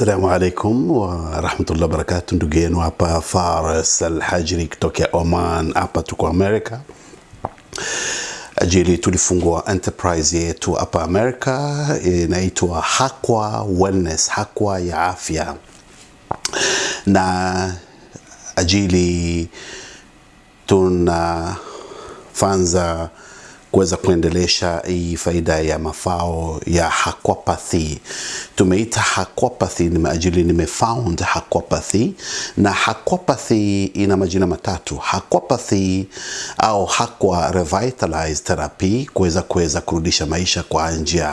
Assalamu wa rahmatullahi wa barakatuh. Ndugu yenu hapa Fares Alhajri kutokea Oman, hapa tuko Amerika ajili tulifungua enterprise yetu hapa America inaitwa Hakwa Wellness, Hakwa ya afya, na ajili tunafanza kuweza kuendelesha hii faida ya mafao ya aquapathy. Tumeita aquapathy ni ajili nimefound aquapathy, na aquapathy ina majina matatu: aquapathy au hakwa revitalized therapy, kuweza kuweza kurudisha maisha kwa njia ya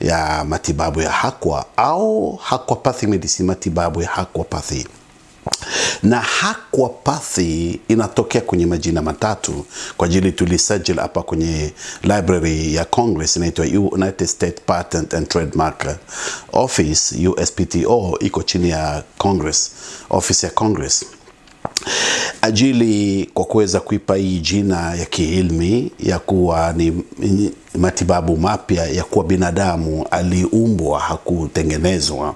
ya matibabu ya hakwa au aquapathy medicine, matibabu ya aquapathy na hakwa pathi inatokea kwenye majina matatu. Kwa ajili tulisajili hapa kwenye library ya Congress, inaitwa United States Patent and Trademark Office USPTO, iko chini ya Congress, office ya Congress ajili kwa kuweza kuipa hii jina ya kiilmi ya kuwa ni matibabu mapya ya kuwa binadamu aliumbwa, hakutengenezwa.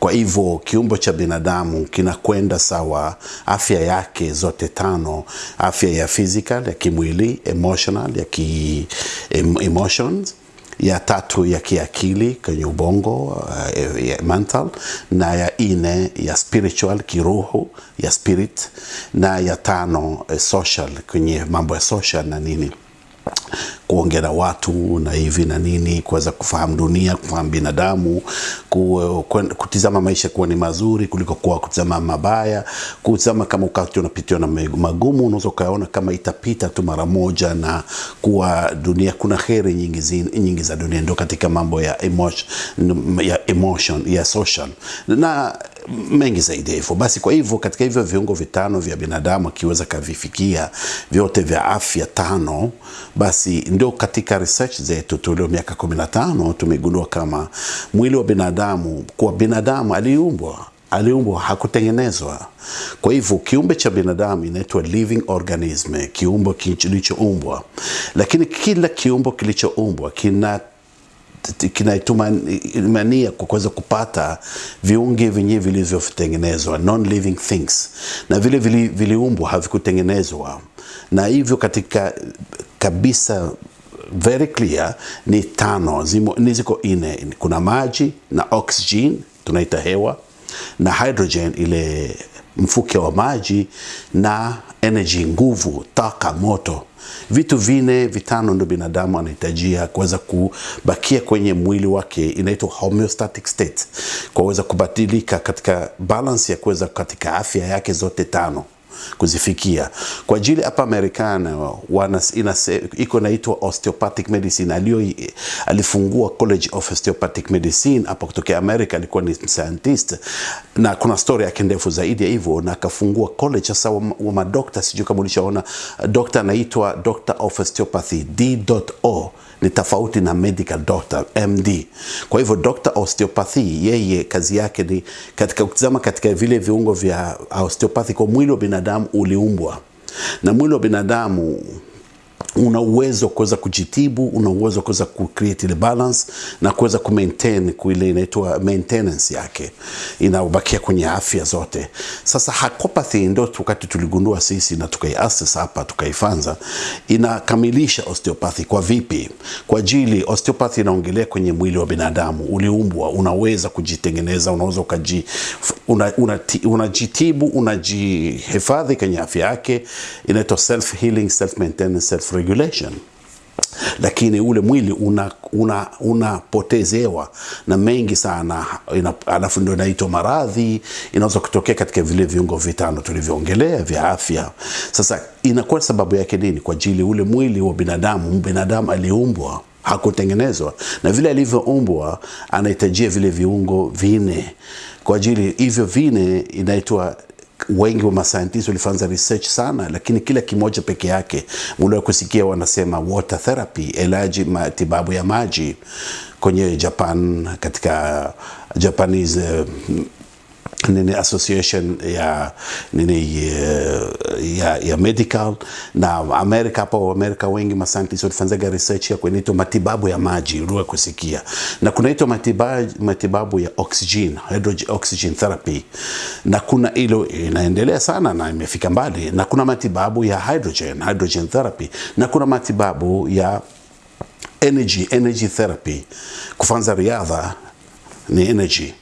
Kwa hivyo kiumbo cha binadamu kinakwenda sawa, afya yake zote tano, afya ya physical, ya kimwili, emotional, ya ki emotions ya tatu ya kiakili kwenye ubongo uh, ya mental, na ya ine ya spiritual kiroho ya spirit, na ya tano uh, social kwenye mambo ya social na nini kuongea na watu na hivi na nini, kuweza kufahamu dunia, kufahamu binadamu, ku, ku, kutizama maisha kuwa ni mazuri kuliko kuwa kutizama mabaya, kutizama kama wakati unapitiwa na magumu, unaweza ukaona kama itapita tu mara moja, na kuwa dunia kuna heri nyingi, zi, nyingi za dunia, ndio katika mambo ya emotion, ya emotion ya social. Na mengi zaidi hivyo. Basi kwa hivyo katika hivyo viungo vitano vya binadamu akiweza kavifikia vyote vya afya tano, basi ndio katika research zetu tulio miaka 15 tumegundua kama mwili wa binadamu, kwa binadamu aliumbwa aliumbwa hakutengenezwa. Kwa hivyo kiumbe cha binadamu inaitwa living organism, kiumbe kilichoumbwa, lakini kila kiumbo kilichoumbwa kina kinaitumania kwa kuweza kupata viunge vyenyewe vilivyotengenezwa non living things, na vile viliumbwa havikutengenezwa, na hivyo katika kabisa very clear ni tano, zimo, ni ziko ine. Kuna maji na oxygen tunaita hewa na hydrogen ile mfuke wa maji na energy nguvu, taka, moto. Vitu vine vitano ndio binadamu anahitajia kuweza kubakia kwenye mwili wake, inaitwa homeostatic state, kwa kuweza kubadilika katika balance ya kuweza katika afya yake zote tano kuzifikia kwa ajili hapa Marekani iko naitwa osteopathic medicine. Alio alifungua College of Osteopathic Medicine hapa kutokea America, alikuwa ni scientist na kuna story yake ndefu zaidi ya hivyo, na akafungua college sasa wa, wa madokta. Sijui kama ulishaona dokta anaitwa Doctor of Osteopathy D.O ni tofauti na medical doctor MD. Kwa hivyo doctor Osteopathy yeye kazi yake ni katika kutizama katika vile viungo vya osteopathy kwa mwili wa binadamu uliumbwa na mwili wa binadamu una uwezo kuweza kujitibu, una uwezo kuweza ku create ile balance na kuweza ku maintain ile inaitwa maintenance yake, inabakia kwenye afya zote. Sasa Hakopathy ndio wakati tuligundua sisi na tukaiassess hapa tukaifanza, inakamilisha osteopathy. Kwa vipi? Kwa ajili osteopathy inaongelea kwenye mwili wa binadamu uliumbwa, unaweza kujitengeneza, unaweza ukaji unajitibu, una, una unajihifadhi kwenye afya yake, inaitwa self healing, self maintenance, self regulation lakini ule mwili unapotezewa una, una na mengi sana, alafu ndio inaitwa maradhi. Inaweza kutokea katika vile viungo vitano tulivyoongelea vya afya. Sasa inakuwa sababu yake nini? Kwa ajili ule mwili wa binadamu, binadamu aliumbwa hakutengenezwa, na vile alivyoumbwa anahitajia vile viungo vine. Kwa ajili hivyo vine inaitwa wengi wa mascientists walifanya research sana, lakini kila kimoja peke yake, mliwahi kusikia wanasema water therapy, elaji matibabu ya maji kwenye Japan, katika Japanese nini association ya nini ya, ya medical. Na Amerika hapo Amerika wengi mascientists walifanyaga research ya kunaitwa matibabu ya maji uliwe kusikia. Na kunaitwa matibabu, matibabu ya oxygen hydrogen oxygen therapy. Na kuna ilo inaendelea sana na imefika mbali. Na kuna matibabu ya hydrogen hydrogen therapy. Na kuna matibabu ya energy energy therapy. Kufanza riadha ni energy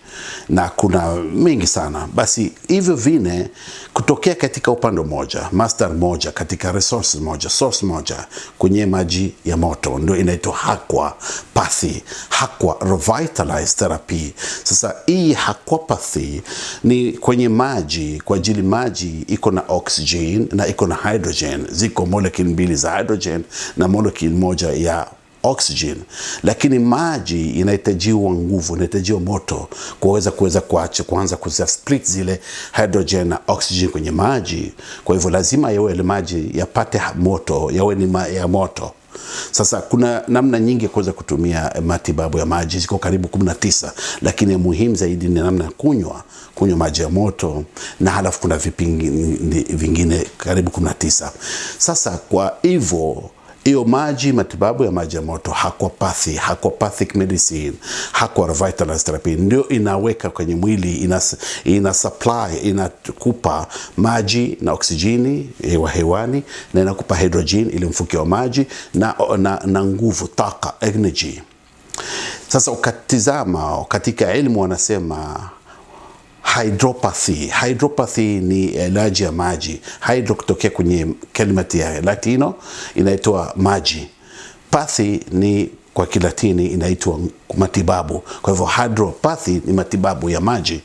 na kuna mengi sana. Basi hivyo vine kutokea katika upande moja, master moja katika resource moja, source moja kwenye maji ya moto, ndio inaitwa aquapathy, aqua revitalized therapy. Sasa hii hakwa aquapathy ni kwenye maji, kwa ajili maji iko na oxygen na iko na hydrogen, ziko molecule mbili za hydrogen na molecule moja ya oxygen, lakini maji inahitajiwa nguvu, inahitajiwa moto kuweza kuweza kuacha kuanza kuza split zile hydrogen na oxygen kwenye maji. Kwa hivyo lazima yawe ile maji yapate moto, yawe ni ma, ya moto. Sasa kuna namna nyingi kuweza kutumia matibabu ya maji, ziko karibu 19, lakini muhimu zaidi ni namna ya kunywa kunywa maji ya moto, na halafu kuna vipingi vingine karibu 19. Sasa kwa hivyo hiyo maji, matibabu ya maji ya moto, aquapathy, aquapathic medicine, aqua revitalized therapy ndio inaweka kwenye mwili, ina, ina supply, inakupa maji na oksijini hewa hewani, na inakupa hydrogen ili mfuke wa maji na, na, na nguvu, taka, energy. Sasa ukatizama katika elimu wanasema hydropathy. Hydropathy ni elaji ya maji. Hydro kutokea kwenye kalimati ya Latino inaitwa maji. Pathy ni kwa Kilatini inaitwa matibabu. Kwa hivyo hydropathy ni matibabu ya maji.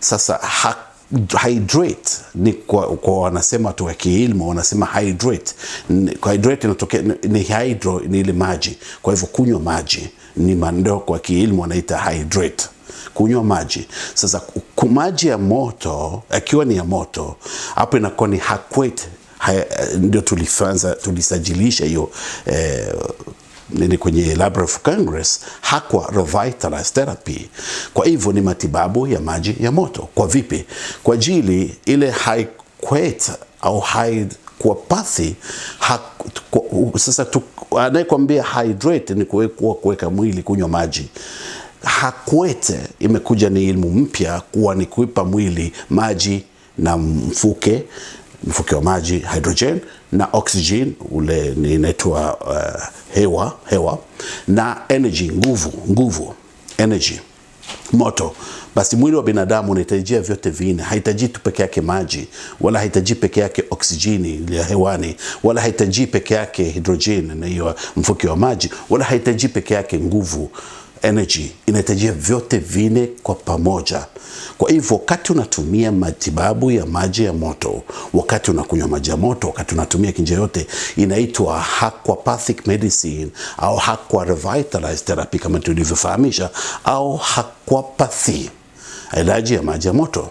Sasa ha hydrate ni kwa, kwa wanasema watu wa kiilmu wanasema hydrate. Kwa hydrate inatokea ni hydro ni ile maji. Kwa hivyo kunywa maji ni mandoko kwa kiilmu wanaita hydrate kunywa maji. Sasa maji ya moto akiwa ni ya moto, hapo inakuwa ni hakwet, ndio tulifanza tulisajilisha hiyo eh, nini kwenye Library of Congress hakwa Revitalized Therapy. Kwa hivyo ni matibabu ya maji ya moto. Kwa vipi? Kwa ajili ile hakwet au aquapathy ha, sasa anayekwambia hydrate ni kuweka mwili kunywa maji hakwete imekuja ni ilmu mpya kuwa ni kuipa mwili maji na mfuke mfuke wa maji hydrogen na oxygen ule inaitwa uh, hewa hewa na energy nguvu nguvu energy moto basi mwili wa binadamu unahitajia vyote vinne. Hahitaji tu peke yake maji, wala hahitaji peke yake oksijini ya hewani, wala hahitaji peke yake hidrojeni na hiyo mfuke wa maji, wala hahitaji peke yake nguvu energy inahitajia vyote vine kwa pamoja. Kwa hivyo wakati unatumia matibabu ya maji ya moto, wakati unakunywa maji ya moto, wakati unatumia kinja yote, inaitwa aquapathic medicine au aqua revitalized therapy kama tulivyofahamisha, au aquapathy, ilaji ya maji ya moto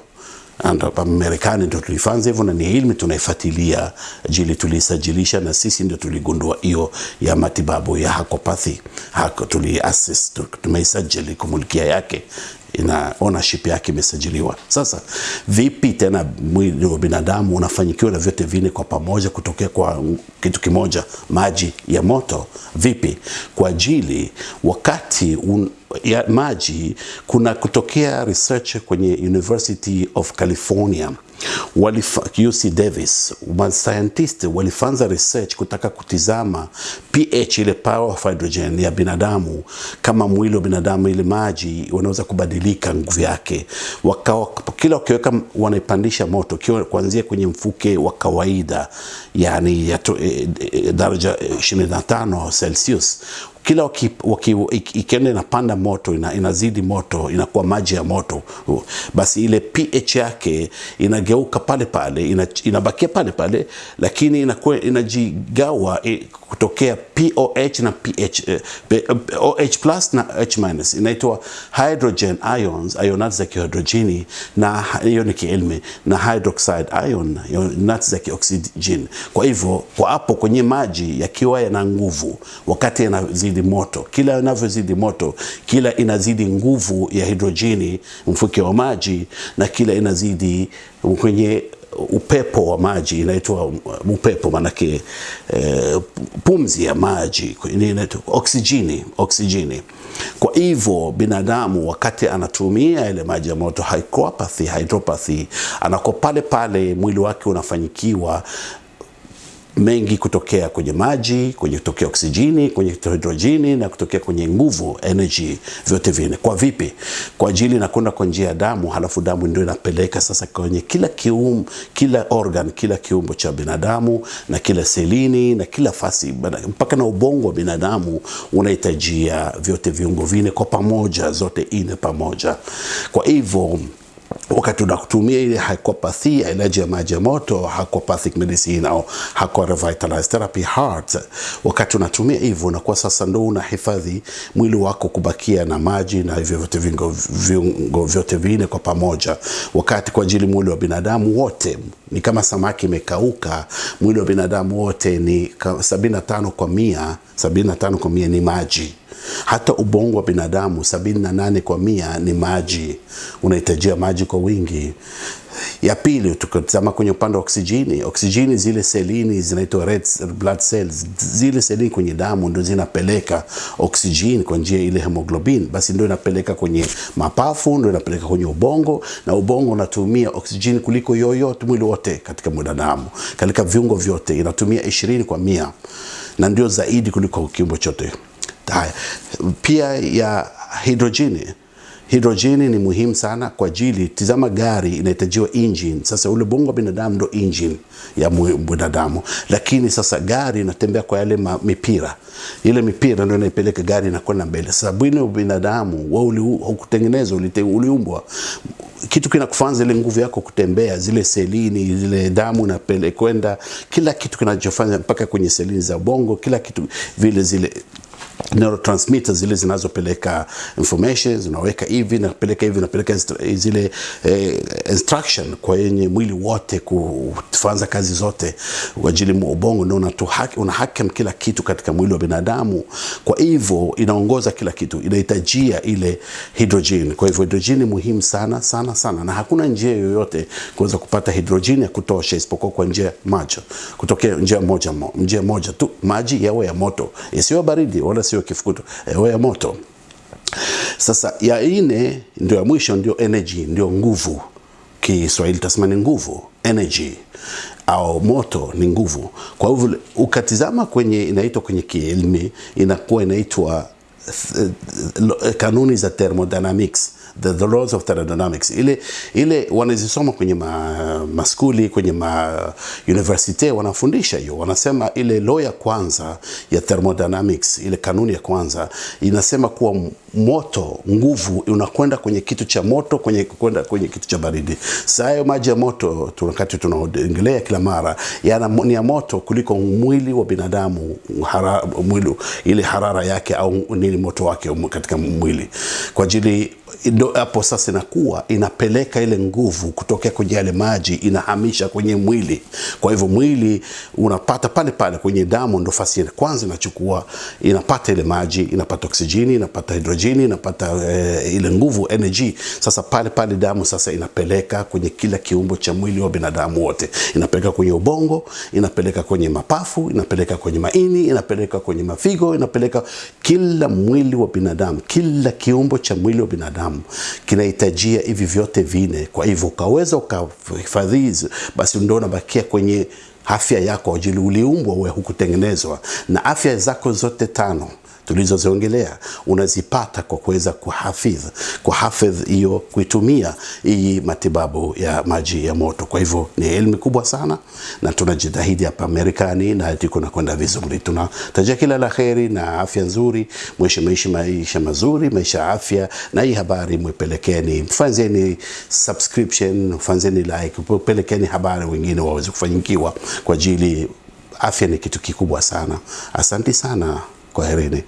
hapa Marekani ndio tulifanza hivyo, na ni ilmu tunaifuatilia jili tulisajilisha, na sisi ndio tuligundua hiyo ya matibabu ya hakopathi Hako tuliassess tumeisajili kumulikia yake ina ownership yake imesajiliwa. Sasa vipi tena mwili wa binadamu unafanyikiwa na vyote vine kwa pamoja kutokea kwa kitu kimoja, maji ya moto? Vipi? Kwa ajili wakati un, ya maji kuna kutokea research kwenye University of California. Walifa, UC Davis scientist walifanza research kutaka kutizama pH ile power of hydrogen ya binadamu, kama mwili wa binadamu ile maji wanaweza kubadilika nguvu yake, wakawa kila wakiweka wanaipandisha moto kuanzia kwenye mfuke wa kawaida yani ya to, e, e, daraja 25 Celsius kila ikienda inapanda moto ina, inazidi moto inakuwa maji ya moto, basi ile pH yake inageuka pale pale ina, inabakia pale pale, lakini inakuwa inajigawa kutokea POH na pH, eh, OH plus na H minus, inaitwa hydrogen ions, ionati za kihidrojini, na hiyo ni kielmi, na hydroxide ion, ionati za kioksijeni. Kwa hivyo kwa hapo kwenye maji yakiwa yana nguvu, wakati yanazidi moto, kila yanavyozidi moto, kila inazidi nguvu ya hidrojini mfuke wa maji, na kila inazidi kwenye upepo wa maji inaitwa upepo, manake e, pumzi ya maji inaitwa oksijini, oksijini. Kwa hivyo binadamu wakati anatumia ile maji ya moto hydropathy, hydropathy anako pale pale mwili wake unafanyikiwa mengi kutokea kwenye maji, kwenye kutokea oksijini, kwenye hidrojini na kutokea kwenye nguvu energy, vyote vine. Kwa vipi? Kwa ajili inakwenda kwa njia ya damu, halafu damu ndio inapeleka sasa kwenye kila kium, kila organ, kila kiumbo cha binadamu na kila selini na kila fasi mpaka na ubongo wa binadamu unahitajia vyote viungo vine kwa pamoja, zote ine pamoja. Kwa hivyo wakati unakutumia ile hycopathy ilaji ya maji ya moto aquapathic medicine au hako revitalized therapy heart, wakati unatumia hivyo, unakuwa sasa ndo unahifadhi mwili wako kubakia na maji na hivyo vyote viungo, viungo vyote vine kwa pamoja, wakati kwa ajili mwili wa binadamu wote ni kama samaki imekauka. Mwili wa binadamu wote ni 75 kwa mia, 75 kwa mia ni maji hata ubongo wa binadamu sabini na nane kwa mia ni maji, unahitajia maji kwa wingi. Ya pili, tukitazama kwenye upande wa oksijini oksijini zile selini zinaitwa red blood cells, zile selini kwenye damu ndio zinapeleka oksijeni kwa njia ile hemoglobin, basi ndio inapeleka kwenye mapafu, ndio inapeleka kwenye ubongo, na ubongo unatumia oksijeni kuliko yoyote mwili wote katika mwanadamu, katika viungo vyote inatumia ishirini kwa mia, na ndio zaidi kuliko kiumbe chote. Haya, pia ya hidrojeni. Hidrojeni ni muhimu sana kwa ajili, tizama, gari inahitajiwa engine. Sasa ule bongo wa binadamu ndo engine ya binadamu, lakini sasa gari inatembea kwa yale ma, mipira, ile mipira ndio inaipeleka gari inakwenda mbele. Sasa bwini wa binadamu wewe hukutengenezwa, uliumbwa kitu kinakufanza ile nguvu yako kutembea, zile selini, zile damu napelekwenda, kila kitu kinachofanya mpaka kwenye selini za bongo, kila kitu vile zile neurotransmitters zile zinazopeleka information zinaweka hivi napeleka hivi napeleka zile eh, instruction kwa yenye mwili wote kufanza kazi zote kwa ajili ubongo ndio unahakem kila kitu katika mwili wa binadamu. Kwa hivyo inaongoza kila kitu, inahitajia ile hydrogen. Kwa hivyo hydrogen ni muhimu sana sana sana, na hakuna njia yoyote kuweza kupata hydrogen ya kutosha isipokuwa kwa njia macho kutokea njia moja, njia moja tu, maji yawe ya moto, isiyo baridi wala sio kifukuto, ewe moto. Sasa ya ine ndio ya mwisho, ndio energy, ndio nguvu. Kiswahili tasema ni nguvu, energy au moto ni nguvu. Kwa hivyo ukatizama kwenye inaitwa kwenye kielmi inakuwa inaitwa kanuni za thermodynamics the, the laws of thermodynamics. Ile ile wanazisoma kwenye ma, maskuli kwenye ma university wanafundisha hiyo, wanasema ile law ya kwanza ya thermodynamics, ile kanuni ya kwanza inasema kuwa moto, nguvu unakwenda kwenye kitu cha moto kwenye kwenda kwenye kitu cha baridi. Sasa hayo maji ya moto wakati tunaongelea kila mara yana ni ya moto kuliko mwili wa binadamu hara, mwili ile harara yake au nini moto wake katika mwili. Kwa ajili ndo hapo sasa inakuwa inapeleka ile nguvu kutokea kwenye yale maji inahamisha kwenye mwili. Kwa hivyo mwili unapata pale pale kwenye damu, ndo fasi ya kwanza inachukua, inapata ile maji, inapata oksijeni, inapata hidrojeni, inapata eh, ile nguvu energy. Sasa pale pale damu sasa inapeleka kwenye kila kiumbo cha mwili wa binadamu wote, inapeleka kwenye ubongo, inapeleka kwenye mapafu, inapeleka kwenye maini, inapeleka kwenye mafigo, inapeleka kila mwili wa binadamu, kila kiumbo cha mwili wa binadamu kinahitajia hivi vyote vine. Kwa hivyo ukaweza ukahifadhi hizi, basi ndio unabakia kwenye afya yako, ajili uliumbwa wewe, hukutengenezwa na afya zako zote tano tulizoziongelea unazipata kwa kuweza kuhafidh kuhafidh hiyo kuitumia hii matibabu ya maji ya moto. Kwa hivyo ni elimu kubwa sana, na tunajitahidi hapa Marekani na tuko nakwenda vizuri. Tunatajia kila la kheri na afya nzuri, mwisho maisha maisha mazuri, maisha ya afya. Na hii habari mwipelekeni, mfanzeni subscription, fanzeni like, pelekeni habari wengine waweze kufanyikiwa kwa ajili afya ni kitu kikubwa sana. Asanti sana, kwaherini.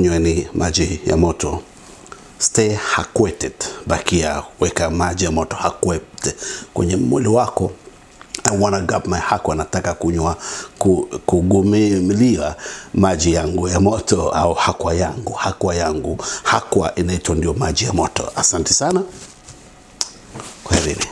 Kunyweni maji ya moto. Stay hydrated bakia weka maji ya moto hydrated kwenye mwili wako I wanna my hako anataka kunywa ku, kugumilia maji yangu ya moto au hakwa yangu. Hakwa yangu. Hakwa inaitwa ndio maji ya moto. Asante sana. Kwaherini